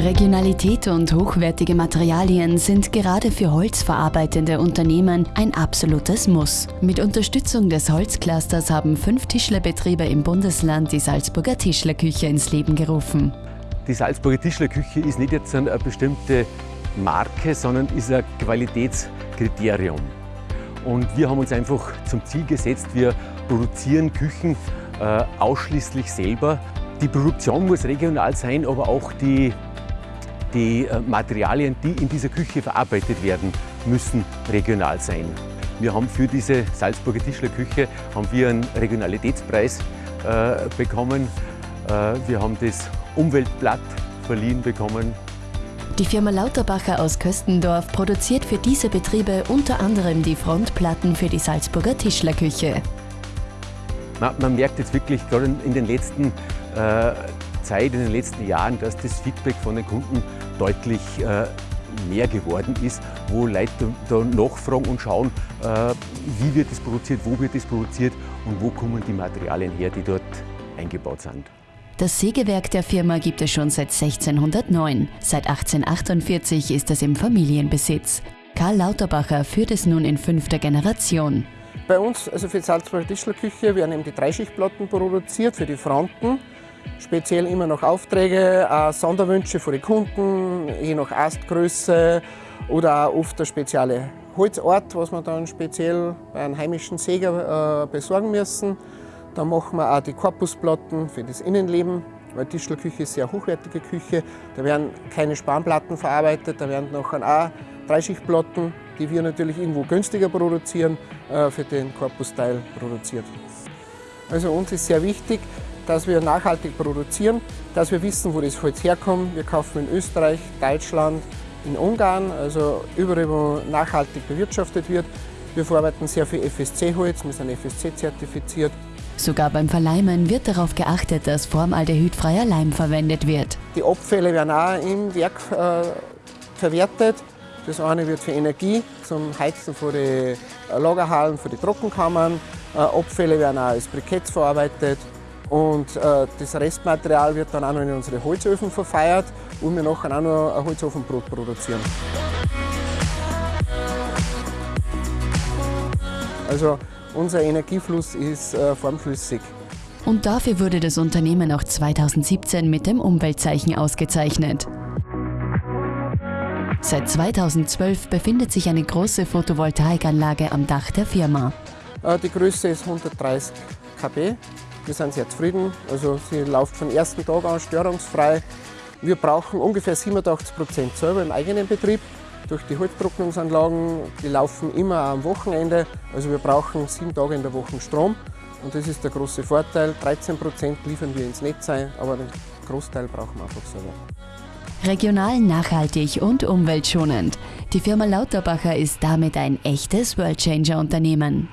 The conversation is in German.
Regionalität und hochwertige Materialien sind gerade für holzverarbeitende Unternehmen ein absolutes Muss. Mit Unterstützung des Holzclusters haben fünf Tischlerbetriebe im Bundesland die Salzburger Tischlerküche ins Leben gerufen. Die Salzburger Tischlerküche ist nicht jetzt eine bestimmte Marke, sondern ist ein Qualitätskriterium. Und wir haben uns einfach zum Ziel gesetzt, wir produzieren Küchen äh, ausschließlich selber. Die Produktion muss regional sein, aber auch die die äh, Materialien, die in dieser Küche verarbeitet werden, müssen regional sein. Wir haben für diese Salzburger Tischlerküche haben wir einen Regionalitätspreis äh, bekommen. Äh, wir haben das Umweltblatt verliehen bekommen. Die Firma Lauterbacher aus Köstendorf produziert für diese Betriebe unter anderem die Frontplatten für die Salzburger Tischlerküche. Man, man merkt jetzt wirklich gerade in den letzten äh, Zeit, in den letzten Jahren, dass das Feedback von den Kunden deutlich äh, mehr geworden ist, wo Leute da nachfragen und schauen, äh, wie wird das produziert, wo wird das produziert und wo kommen die Materialien her, die dort eingebaut sind. Das Sägewerk der Firma gibt es schon seit 1609. Seit 1848 ist es im Familienbesitz. Karl Lauterbacher führt es nun in fünfter Generation. Bei uns, also für die Salzburger Tischlerküche, werden eben die Dreischichtplatten produziert für die Fronten speziell immer noch Aufträge, auch Sonderwünsche von den Kunden, je nach Astgröße oder auch oft ein spezieller Holzort, was wir dann speziell bei einem heimischen Säger äh, besorgen müssen. Dann machen wir auch die Korpusplatten für das Innenleben, weil die Tischlerküche ist eine sehr hochwertige Küche. Da werden keine Spanplatten verarbeitet, da werden nachher auch Dreischichtplatten, die wir natürlich irgendwo günstiger produzieren, äh, für den Korpusteil produziert. Also uns ist sehr wichtig, dass wir nachhaltig produzieren, dass wir wissen, wo das Holz herkommt. Wir kaufen in Österreich, Deutschland, in Ungarn, also überall, wo nachhaltig bewirtschaftet wird. Wir verarbeiten sehr viel FSC-Holz, wir sind FSC-zertifiziert. Sogar beim Verleimen wird darauf geachtet, dass formaldehydfreier Leim verwendet wird. Die Abfälle werden auch im Werk äh, verwertet. Das eine wird für Energie, zum Heizen von den Lagerhallen, für die Trockenkammern. Äh, Abfälle werden auch als Briketts verarbeitet. Und äh, das Restmaterial wird dann auch noch in unsere Holzöfen verfeiert und wir nachher auch noch ein Holzofenbrot produzieren. Also unser Energiefluss ist äh, formflüssig. Und dafür wurde das Unternehmen auch 2017 mit dem Umweltzeichen ausgezeichnet. Seit 2012 befindet sich eine große Photovoltaikanlage am Dach der Firma. Äh, die Größe ist 130 kb wir sind sehr zufrieden. Also sie läuft von ersten Tag an störungsfrei. Wir brauchen ungefähr 87 Prozent selber im eigenen Betrieb durch die Holztrocknungsanlagen. Die laufen immer am Wochenende. Also wir brauchen sieben Tage in der Woche Strom. Und das ist der große Vorteil. 13 Prozent liefern wir ins Netz ein, aber den Großteil brauchen wir einfach selber. Regional, nachhaltig und umweltschonend. Die Firma Lauterbacher ist damit ein echtes Worldchanger-Unternehmen.